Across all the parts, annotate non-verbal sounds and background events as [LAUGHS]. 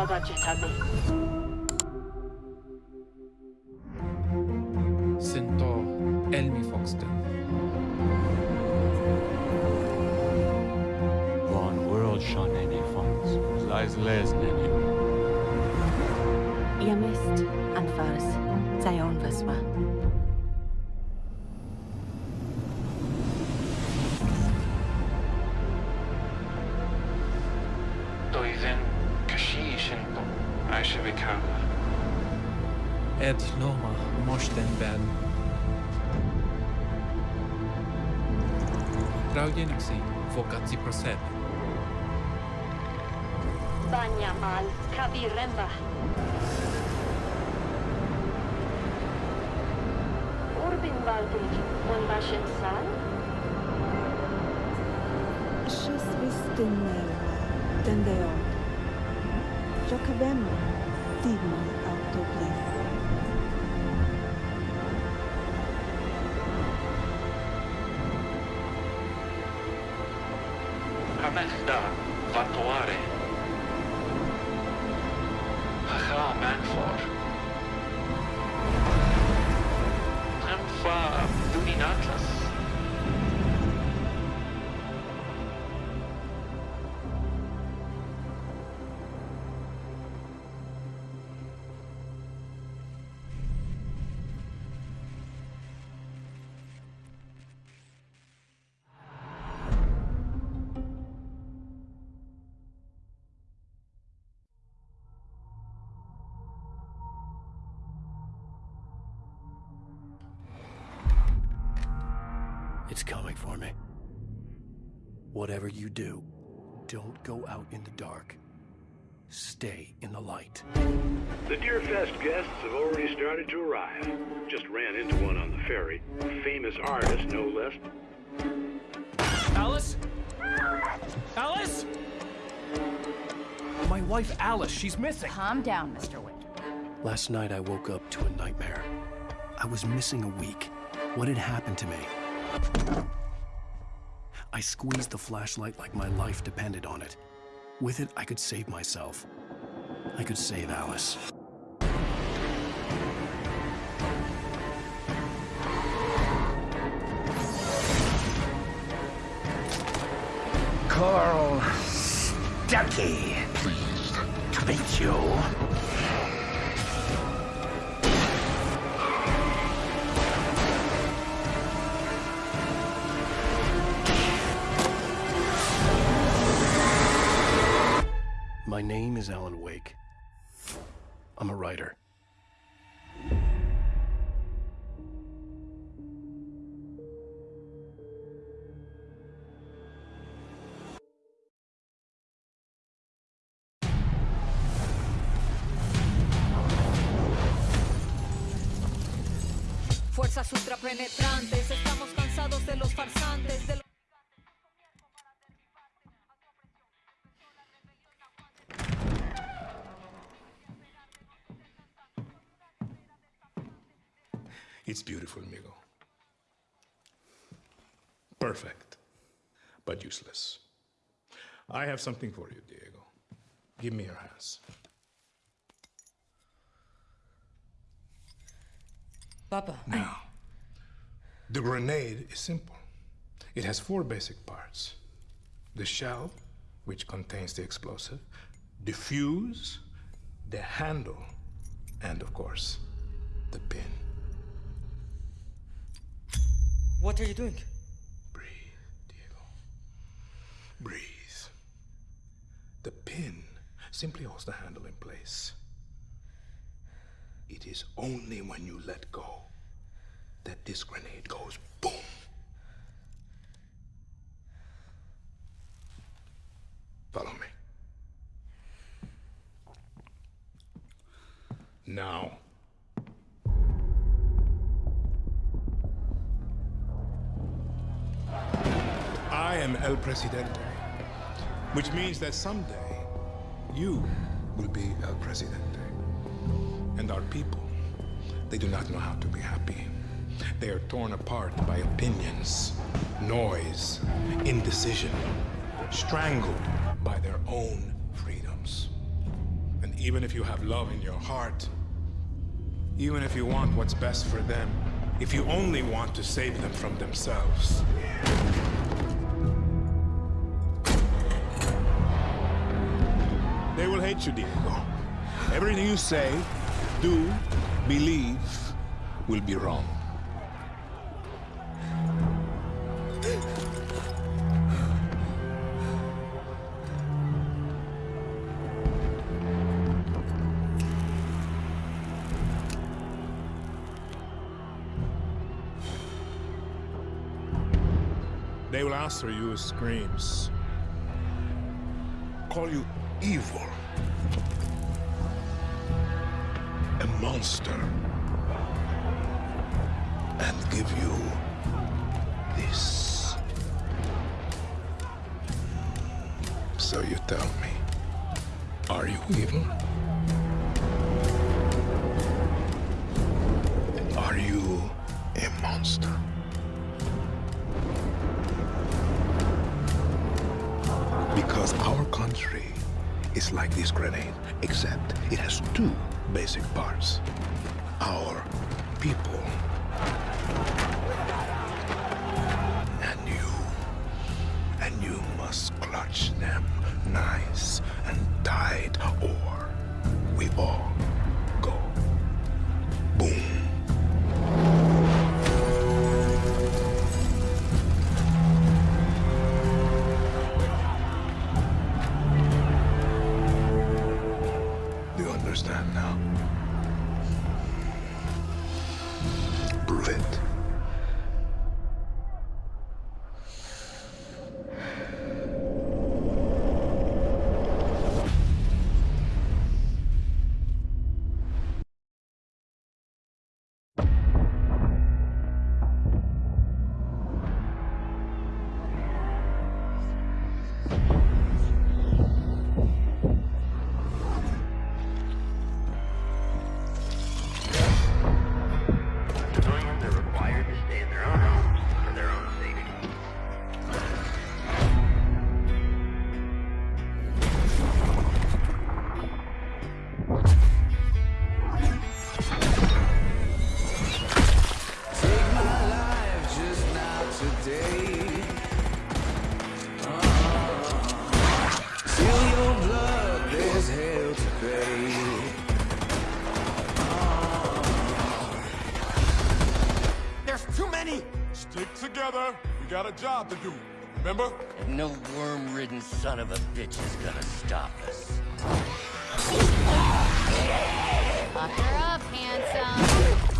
Yardage tabi. Aisha Vikala. Ed Loma Moshten Ben. Traujeniksi Fokatsi Prosed. Banyamal Kabiremba. Urbin Valdig, un Bashin Sal. Šis tendeot. Jacobem digma autoblis. Hamechda Vatuare. Hacha Manfor. Hamfa Duninatlas. It's for me. Whatever you do, don't go out in the dark. Stay in the light. The Deerfest guests have already started to arrive. Just ran into one on the ferry. A famous artist, no less. Alice? Alice? My wife Alice, she's missing. Calm down, Mr. Winter. Last night I woke up to a nightmare. I was missing a week. What had happened to me? I squeezed the flashlight like my life depended on it. With it, I could save myself. I could save Alice. Carl Stucky. Pleased to meet you. My name is Alan Wake. I'm a writer. Fuerzas ultrapenetrantes, estamos cansados de los farsantes, de los... It's beautiful, amigo. Perfect, but useless. I have something for you, Diego. Give me your hands. Papa. Now, the grenade is simple. It has four basic parts the shell, which contains the explosive, the fuse, the handle, and of course, the pin. What are you doing? Breathe. Diego. Breathe. The pin simply holds the handle in place. It is only when you let go that this grenade goes boom. Follow me. Now. I am El Presidente, which means that someday you will be El Presidente. And our people, they do not know how to be happy. They are torn apart by opinions, noise, indecision, strangled by their own freedoms. And even if you have love in your heart, even if you want what's best for them, if you only want to save them from themselves. Hate you, Diego. Everything you say, do, believe, will be wrong. They will answer you with screams. Call you evil. A monster. And give you this. So you tell me, are you evil? Are you a monster? Is like this grenade, except it has two basic parts. Our people. And you. And you must clutch them nice and tight, or we all together. We got a job to do. Remember? And no worm-ridden son of a bitch is gonna stop us. Fuck her up, handsome.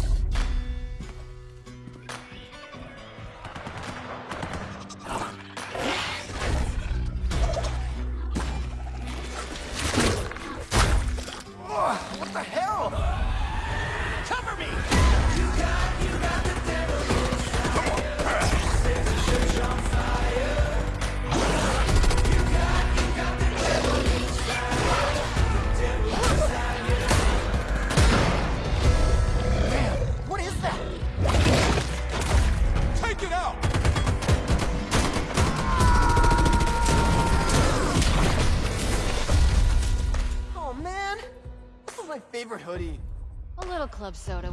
Club soda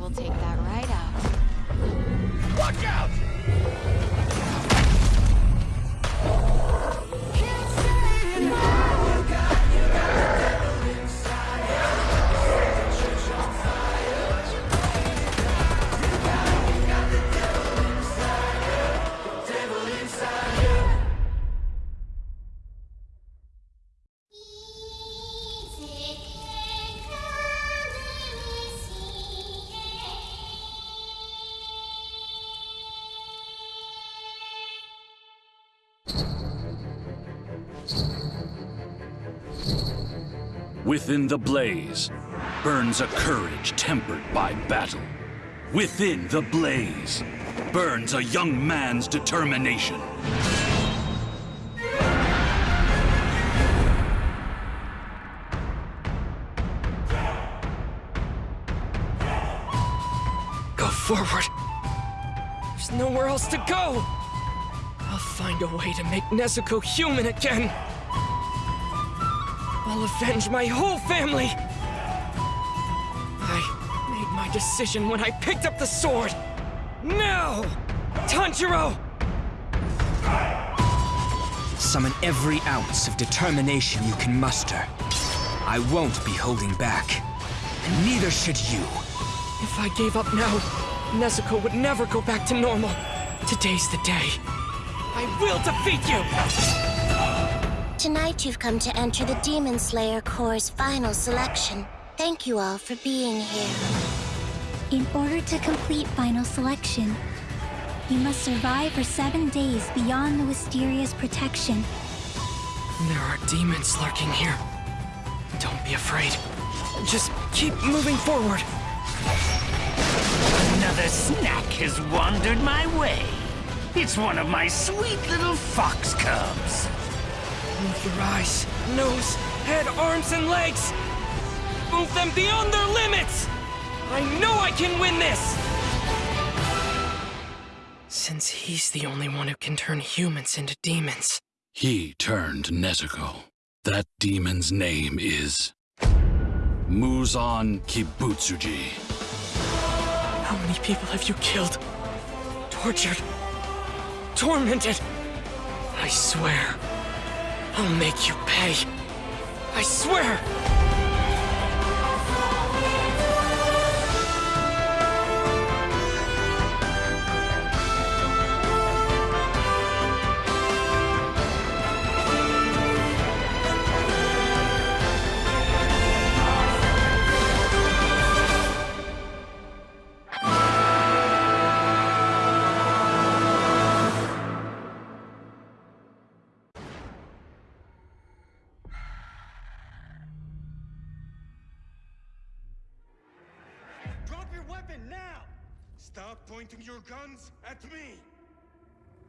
Within the blaze burns a courage tempered by battle. Within the blaze burns a young man's determination. Go forward. There's nowhere else to go. I'll find a way to make Nezuko human again. I'll avenge my whole family. I made my decision when I picked up the sword! Now! Tanjiro! Summon every ounce of determination you can muster. I won't be holding back. And neither should you. If I gave up now, Nezuko would never go back to normal. Today's the day. I will defeat you! Tonight you've come to enter the Demon Slayer Corps' final selection. Thank you all for being here. In order to complete final selection, you must survive for seven days beyond the Wisteria's protection. There are demons lurking here. Don't be afraid. Just keep moving forward. Another snack has wandered my way. It's one of my sweet little fox cubs. Move your eyes, nose, head, arms, and legs. Move them beyond their limits! I know I can win this! Since he's the only one who can turn humans into demons. He turned Nezuko. That demon's name is... Muzan Kibutsuji. How many people have you killed? Tortured? Tormented? I swear, I'll make you pay. I swear! Stop pointing your guns at me!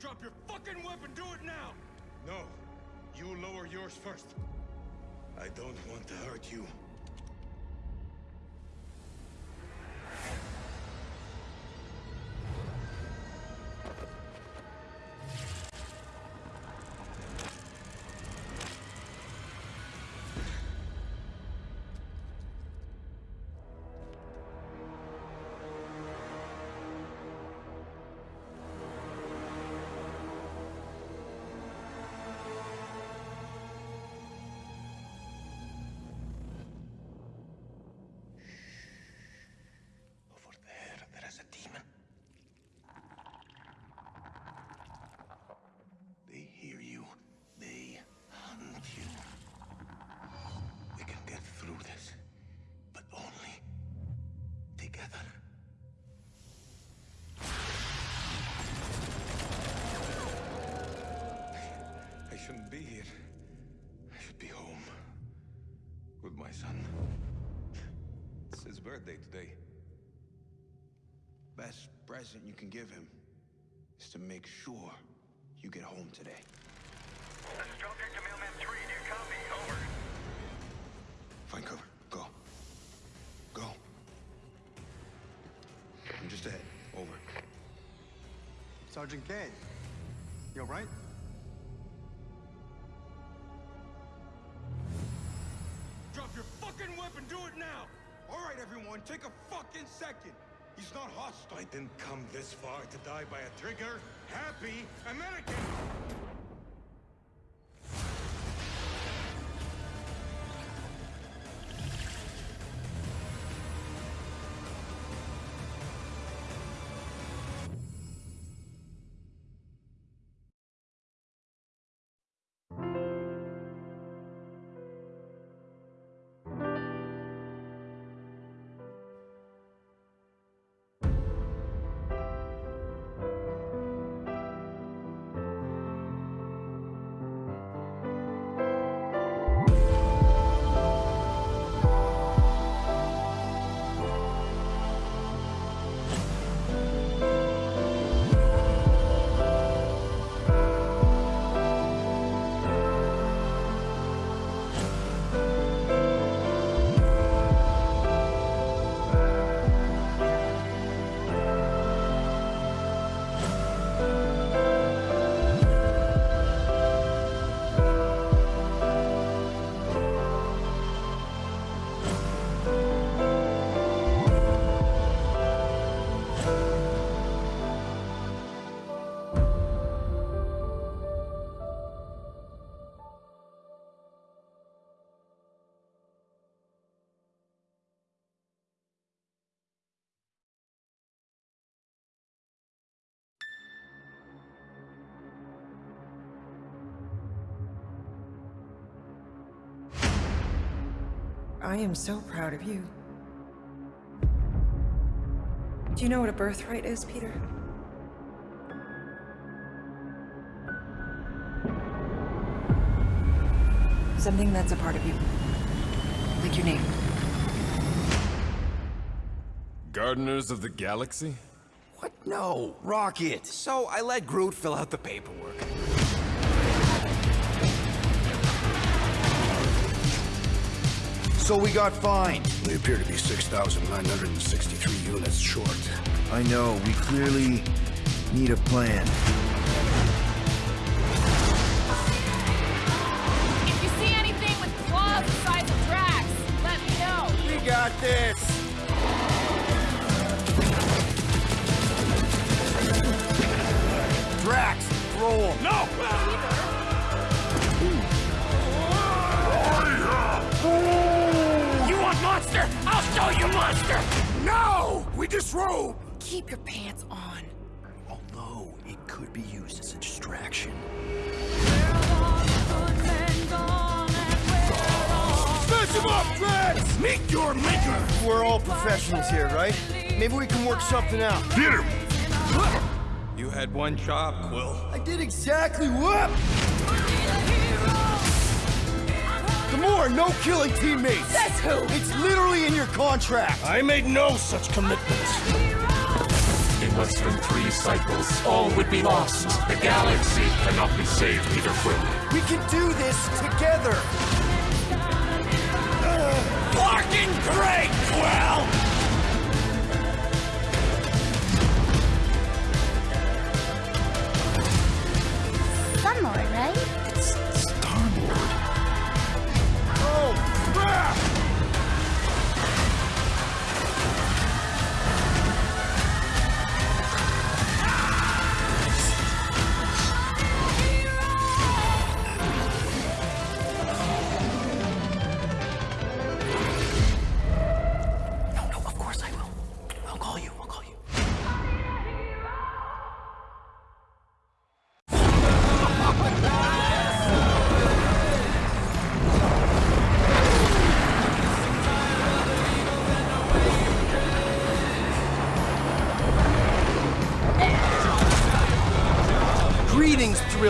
Drop your fucking weapon, do it now! No, you lower yours first. I don't want to hurt you. My son. It's his birthday today. Best present you can give him is to make sure you get home today. A structure to mailman three, new copy, over. Find cover. Go. Go. I'm just ahead. Over. Sergeant Kane, you alright? Now! All right, everyone, take a fucking second. He's not hostile. I didn't come this far to die by a trigger happy American! I am so proud of you. Do you know what a birthright is, Peter? Something that's a part of you. Like your name. Gardeners of the Galaxy? What? No, Rocket. So I let Groot fill out the paperwork. So we got fined. We appear to be 6,963 units short. I know. We clearly need a plan. If you see anything with claws the size of Drax, let me know. We got this. Drax, roll. No! Disrobe! Keep your pants on. Although it could be used as a distraction. Smash him up, Drax! Meet your maker! We're all professionals here, right? Maybe we can work something out. Hit him! You had one job, Quill. I did exactly what? Gamora, no killing teammates! That's who! It's literally in your contract! I made no such commitments. In less than three cycles, all would be lost. The galaxy cannot be saved, Peter Quill. We can do this together! Fucking great, Quill! Some more, right? Crap!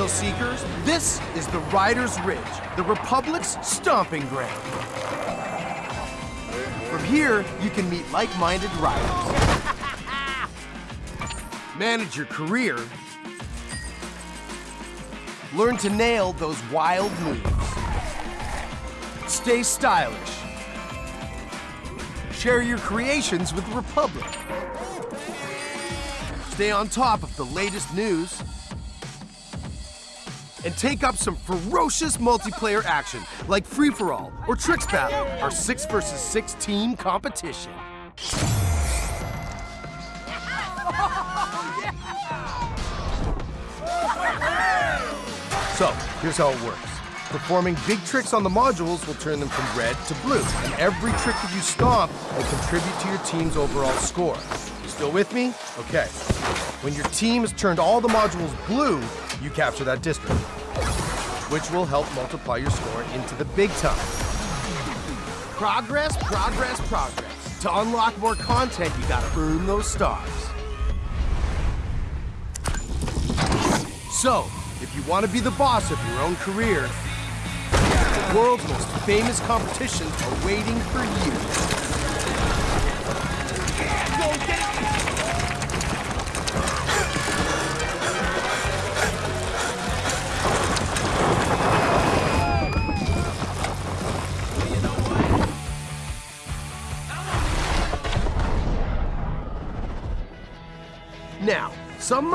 Thrill seekers. This is the Riders Ridge, the Republic's stomping ground. From here, you can meet like-minded riders. [LAUGHS] Manage your career. Learn to nail those wild moves. Stay stylish. Share your creations with the Republic. Stay on top of the latest news and take up some ferocious multiplayer action like Free For All or Tricks Battle, our 6 versus 6 team competition. So, here's how it works. Performing big tricks on the modules will turn them from red to blue, and every trick that you stomp will contribute to your team's overall score. Still with me? Okay. When your team has turned all the modules blue, you capture that district, which will help multiply your score into the big time. Progress, progress, progress. To unlock more content, you gotta earn those stars. So, if you want to be the boss of your own career, the world's most famous competitions are waiting for you. Now,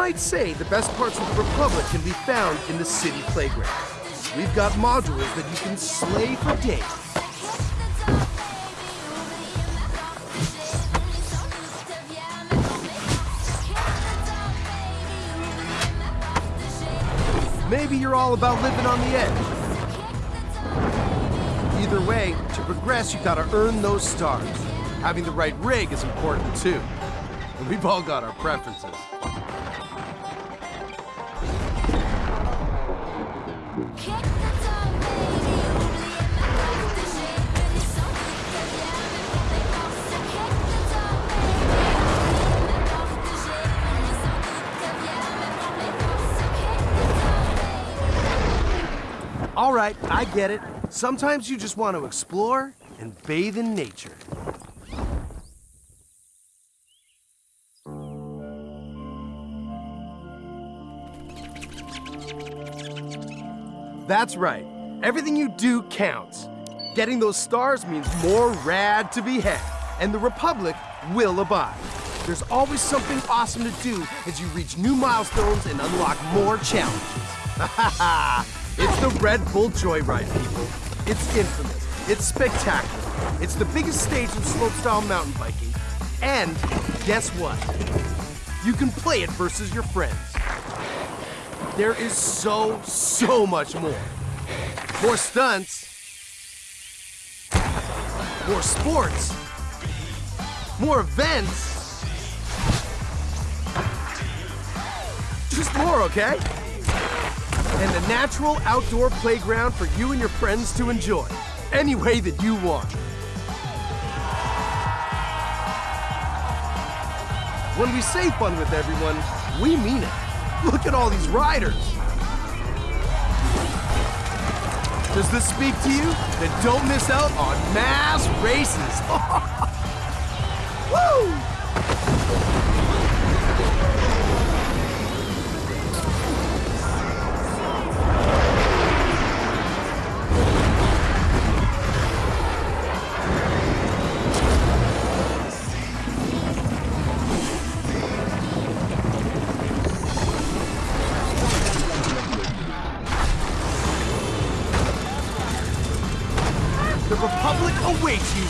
might say the best parts of the Republic can be found in the city playground. We've got modules that you can slay for days. Maybe you're all about living on the edge. Either way, to progress, you gotta earn those stars. Having the right rig is important too. And we've all got our preferences. Right, I get it. Sometimes you just want to explore and bathe in nature. That's right. Everything you do counts. Getting those stars means more rad to be had, and the Republic will abide. There's always something awesome to do as you reach new milestones and unlock more challenges. [LAUGHS] Ha ha ha! The Red Bull Joyride, people. It's infamous. It's spectacular. It's the biggest stage in slopestyle mountain biking. And guess what? You can play it versus your friends. There is so, so much more. More stunts. More sports. More events. Just more, okay? And a natural outdoor playground for you and your friends to enjoy. Any way that you want. When we say fun with everyone, we mean it. Look at all these riders. Does this speak to you? Then don't miss out on mass races. [LAUGHS]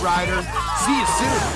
Ryder. See you soon.